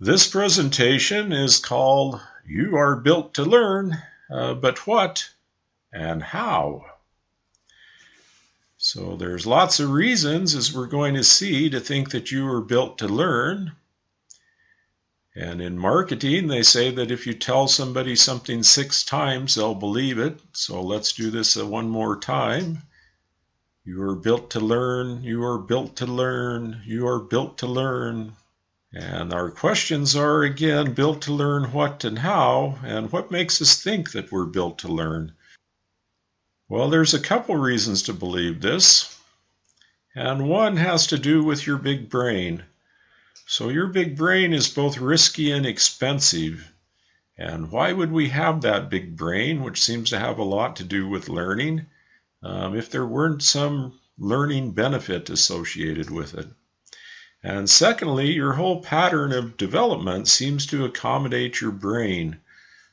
This presentation is called You Are Built to Learn, uh, but What and How? So there's lots of reasons, as we're going to see, to think that you are built to learn. And in marketing, they say that if you tell somebody something six times, they'll believe it. So let's do this uh, one more time. You are built to learn. You are built to learn. You are built to learn. And our questions are again built to learn what and how, and what makes us think that we're built to learn. Well, there's a couple reasons to believe this, and one has to do with your big brain. So, your big brain is both risky and expensive. And why would we have that big brain, which seems to have a lot to do with learning, um, if there weren't some learning benefit associated with it? And secondly, your whole pattern of development seems to accommodate your brain.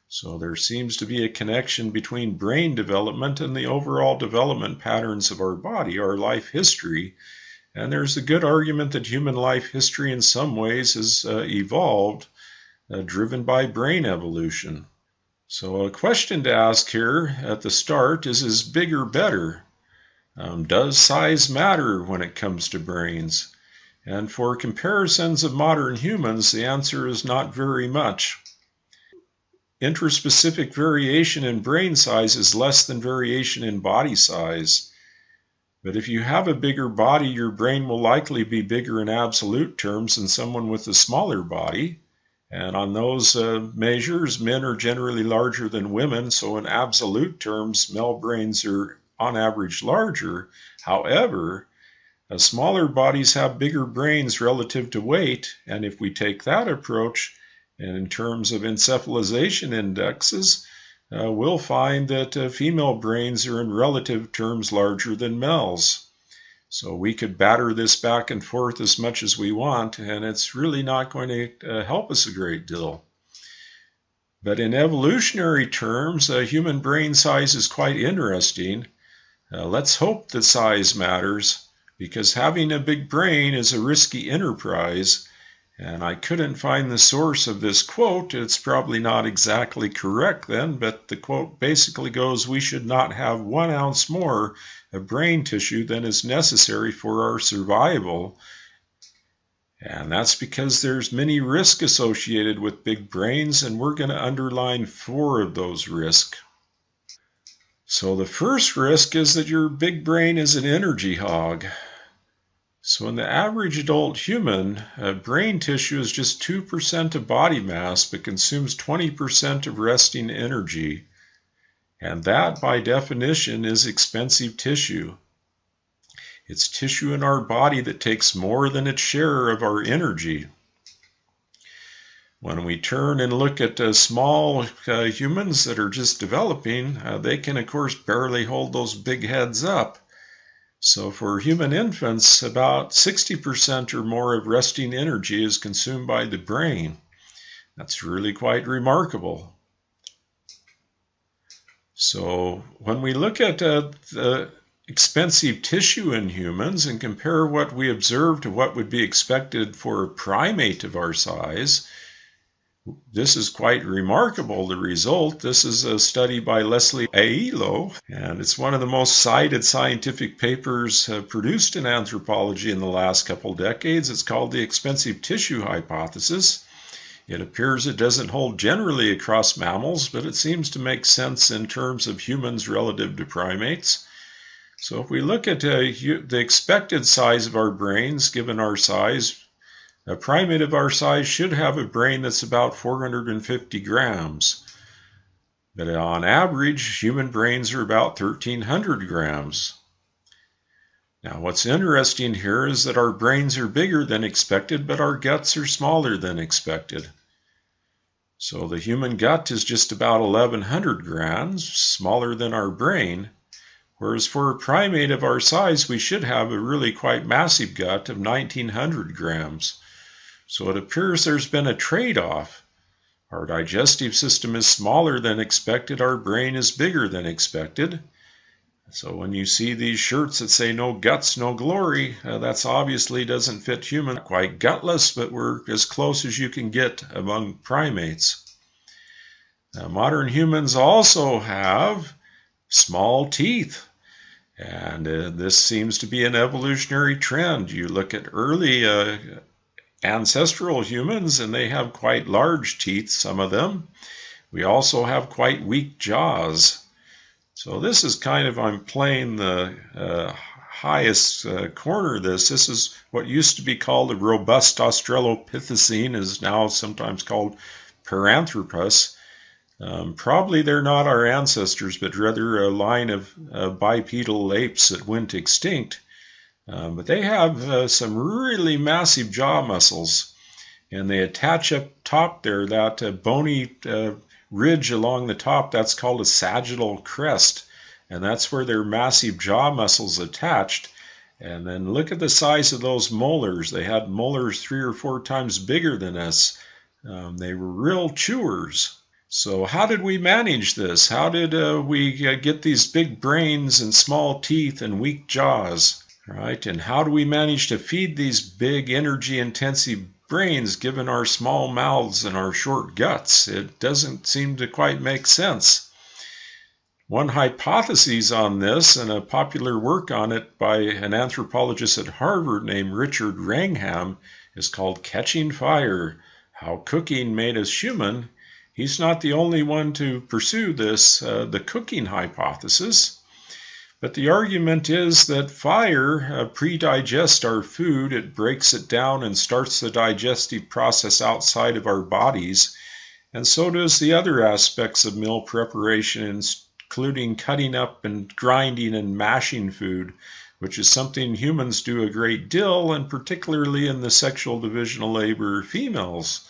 So there seems to be a connection between brain development and the overall development patterns of our body, our life history. And there's a good argument that human life history in some ways has uh, evolved, uh, driven by brain evolution. So a question to ask here at the start is, is bigger better? Um, does size matter when it comes to brains? And for comparisons of modern humans, the answer is not very much. Intraspecific variation in brain size is less than variation in body size. But if you have a bigger body, your brain will likely be bigger in absolute terms than someone with a smaller body. And on those uh, measures, men are generally larger than women. So, in absolute terms, male brains are on average larger. However, uh, smaller bodies have bigger brains relative to weight, and if we take that approach, and in terms of encephalization indexes, uh, we'll find that uh, female brains are in relative terms larger than males. So we could batter this back and forth as much as we want, and it's really not going to uh, help us a great deal. But in evolutionary terms, uh, human brain size is quite interesting. Uh, let's hope that size matters because having a big brain is a risky enterprise. And I couldn't find the source of this quote. It's probably not exactly correct then, but the quote basically goes We should not have one ounce more of brain tissue than is necessary for our survival. And that's because there's many risks associated with big brains, and we're going to underline four of those risks. So the first risk is that your big brain is an energy hog. So in the average adult human, uh, brain tissue is just 2% of body mass but consumes 20% of resting energy. And that, by definition, is expensive tissue. It's tissue in our body that takes more than its share of our energy. When we turn and look at uh, small uh, humans that are just developing, uh, they can, of course, barely hold those big heads up. So for human infants, about 60% or more of resting energy is consumed by the brain. That's really quite remarkable. So when we look at uh, the expensive tissue in humans and compare what we observe to what would be expected for a primate of our size, this is quite remarkable, the result. This is a study by Leslie Aiello, and it's one of the most cited scientific papers uh, produced in anthropology in the last couple decades. It's called the expensive tissue hypothesis. It appears it doesn't hold generally across mammals, but it seems to make sense in terms of humans relative to primates. So if we look at uh, the expected size of our brains, given our size, a primate of our size should have a brain that's about 450 grams. But on average, human brains are about 1300 grams. Now, what's interesting here is that our brains are bigger than expected, but our guts are smaller than expected. So the human gut is just about 1100 grams, smaller than our brain, whereas for a primate of our size, we should have a really quite massive gut of 1900 grams. So it appears there's been a trade off. Our digestive system is smaller than expected, our brain is bigger than expected. So when you see these shirts that say no guts, no glory, uh, that's obviously doesn't fit human. Quite gutless, but we're as close as you can get among primates. Now, modern humans also have small teeth. And uh, this seems to be an evolutionary trend. You look at early uh, ancestral humans, and they have quite large teeth, some of them. We also have quite weak jaws. So this is kind of, I'm playing the uh, highest uh, corner of this. This is what used to be called a robust Australopithecine, is now sometimes called Paranthropus. Um, probably they're not our ancestors, but rather a line of uh, bipedal apes that went extinct. Um, but they have uh, some really massive jaw muscles, and they attach up top there that uh, bony uh, ridge along the top. That's called a sagittal crest, and that's where their massive jaw muscles attached. And then look at the size of those molars. They had molars three or four times bigger than us. Um, they were real chewers. So, how did we manage this? How did uh, we uh, get these big brains and small teeth and weak jaws? Right? And how do we manage to feed these big energy intensive brains given our small mouths and our short guts? It doesn't seem to quite make sense. One hypothesis on this, and a popular work on it by an anthropologist at Harvard named Richard Wrangham, is called Catching Fire How Cooking Made Us Human He's not the only one to pursue this, uh, the cooking hypothesis. But the argument is that fire uh, pre-digests our food, it breaks it down and starts the digestive process outside of our bodies. And so does the other aspects of meal preparation, including cutting up and grinding and mashing food, which is something humans do a great deal, and particularly in the sexual division of labor females.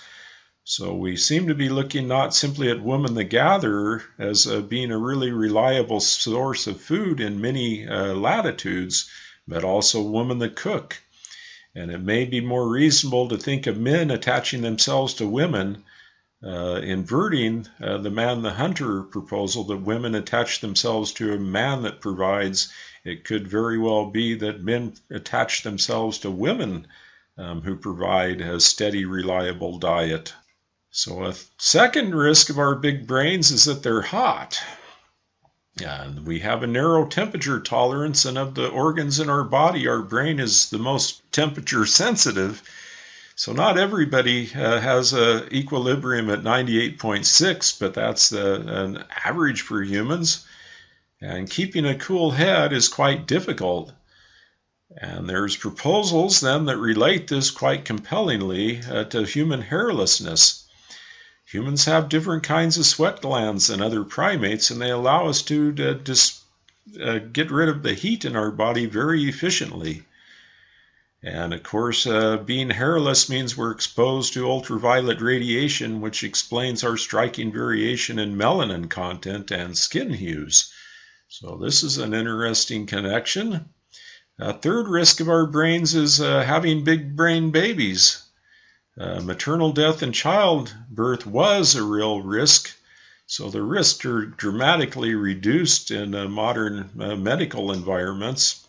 So we seem to be looking not simply at woman the gatherer as uh, being a really reliable source of food in many uh, latitudes, but also woman the cook. And it may be more reasonable to think of men attaching themselves to women, uh, inverting uh, the man the hunter proposal that women attach themselves to a man that provides. It could very well be that men attach themselves to women um, who provide a steady, reliable diet. So a second risk of our big brains is that they're hot. And we have a narrow temperature tolerance, and of the organs in our body, our brain is the most temperature sensitive. So not everybody uh, has a equilibrium at 98.6, but that's the, an average for humans. And keeping a cool head is quite difficult. And there's proposals then that relate this quite compellingly uh, to human hairlessness. Humans have different kinds of sweat glands than other primates, and they allow us to, to just uh, get rid of the heat in our body very efficiently. And of course, uh, being hairless means we're exposed to ultraviolet radiation, which explains our striking variation in melanin content and skin hues. So, this is an interesting connection. A third risk of our brains is uh, having big brain babies. Uh, maternal death in childbirth was a real risk, so the risks are dramatically reduced in uh, modern uh, medical environments.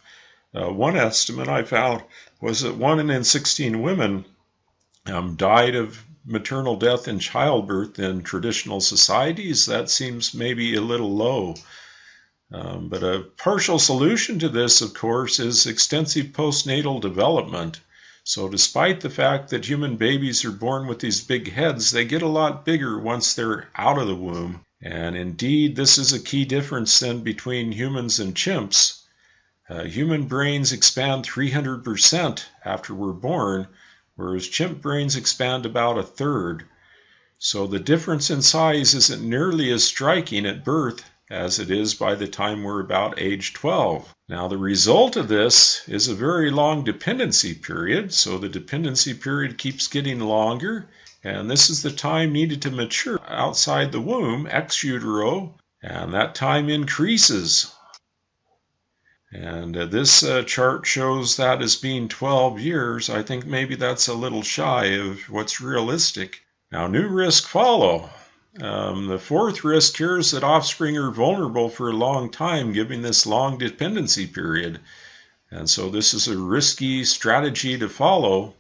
Uh, one estimate I found was that one in 16 women um, died of maternal death in childbirth in traditional societies. That seems maybe a little low. Um, but a partial solution to this, of course, is extensive postnatal development. So, despite the fact that human babies are born with these big heads, they get a lot bigger once they're out of the womb. And indeed, this is a key difference then between humans and chimps. Uh, human brains expand 300% after we're born, whereas chimp brains expand about a third. So the difference in size isn't nearly as striking at birth as it is by the time we're about age 12. Now, the result of this is a very long dependency period, so the dependency period keeps getting longer, and this is the time needed to mature outside the womb, ex utero, and that time increases. And uh, this uh, chart shows that as being 12 years. I think maybe that's a little shy of what's realistic. Now, new risks follow. Um, the fourth risk here is that offspring are vulnerable for a long time, given this long dependency period. And so this is a risky strategy to follow.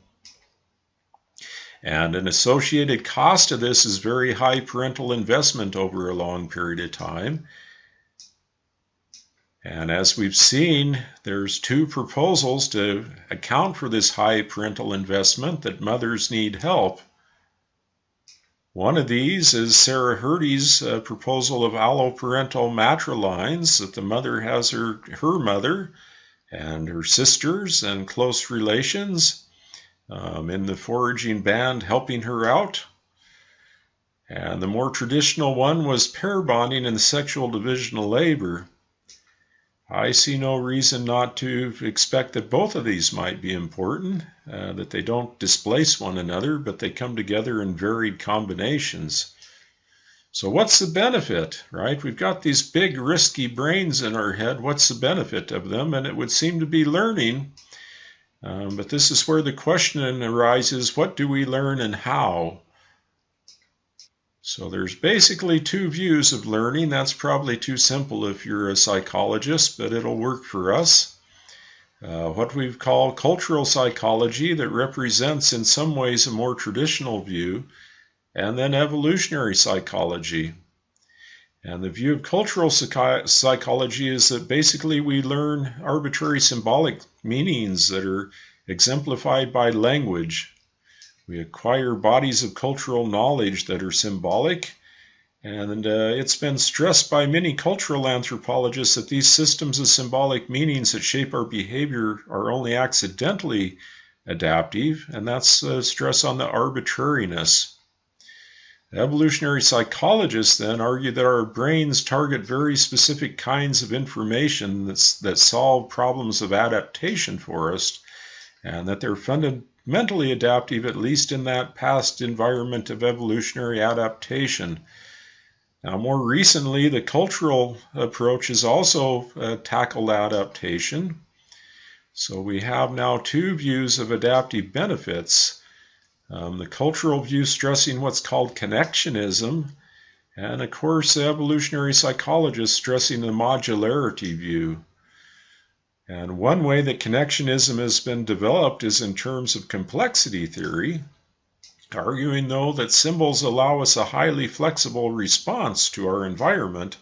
And an associated cost of this is very high parental investment over a long period of time. And as we've seen, there's two proposals to account for this high parental investment that mothers need help. One of these is Sarah Hrdy's uh, proposal of alloparental matrilines, that the mother has her, her mother and her sisters and close relations um, in the foraging band helping her out. And the more traditional one was pair bonding and sexual division of labor. I see no reason not to expect that both of these might be important, uh, that they don't displace one another, but they come together in varied combinations. So, what's the benefit, right? We've got these big, risky brains in our head. What's the benefit of them? And it would seem to be learning. Um, but this is where the question arises what do we learn and how? So there's basically two views of learning. That's probably too simple if you're a psychologist, but it'll work for us. Uh, what we call cultural psychology that represents in some ways a more traditional view, and then evolutionary psychology. And the view of cultural psychology is that basically we learn arbitrary symbolic meanings that are exemplified by language. We acquire bodies of cultural knowledge that are symbolic, and uh, it's been stressed by many cultural anthropologists that these systems of symbolic meanings that shape our behavior are only accidentally adaptive, and that's uh, stress on the arbitrariness. Evolutionary psychologists then argue that our brains target very specific kinds of information that solve problems of adaptation for us, and that they're funded, mentally adaptive, at least in that past environment of evolutionary adaptation. Now, more recently, the cultural approach has also uh, tackled adaptation. So we have now two views of adaptive benefits. Um, the cultural view stressing what's called connectionism, and of course, evolutionary psychologists stressing the modularity view. And one way that connectionism has been developed is in terms of complexity theory, arguing, though, that symbols allow us a highly flexible response to our environment,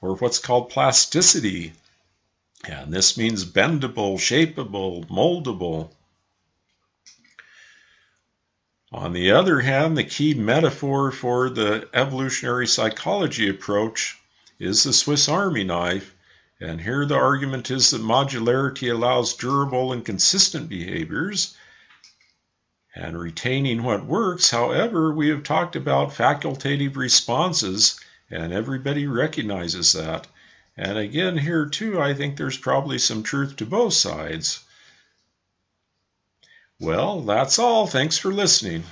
or what's called plasticity. And this means bendable, shapeable, moldable. On the other hand, the key metaphor for the evolutionary psychology approach is the Swiss Army knife, and here the argument is that modularity allows durable and consistent behaviors and retaining what works. However, we have talked about facultative responses, and everybody recognizes that. And again, here too, I think there's probably some truth to both sides. Well, that's all. Thanks for listening.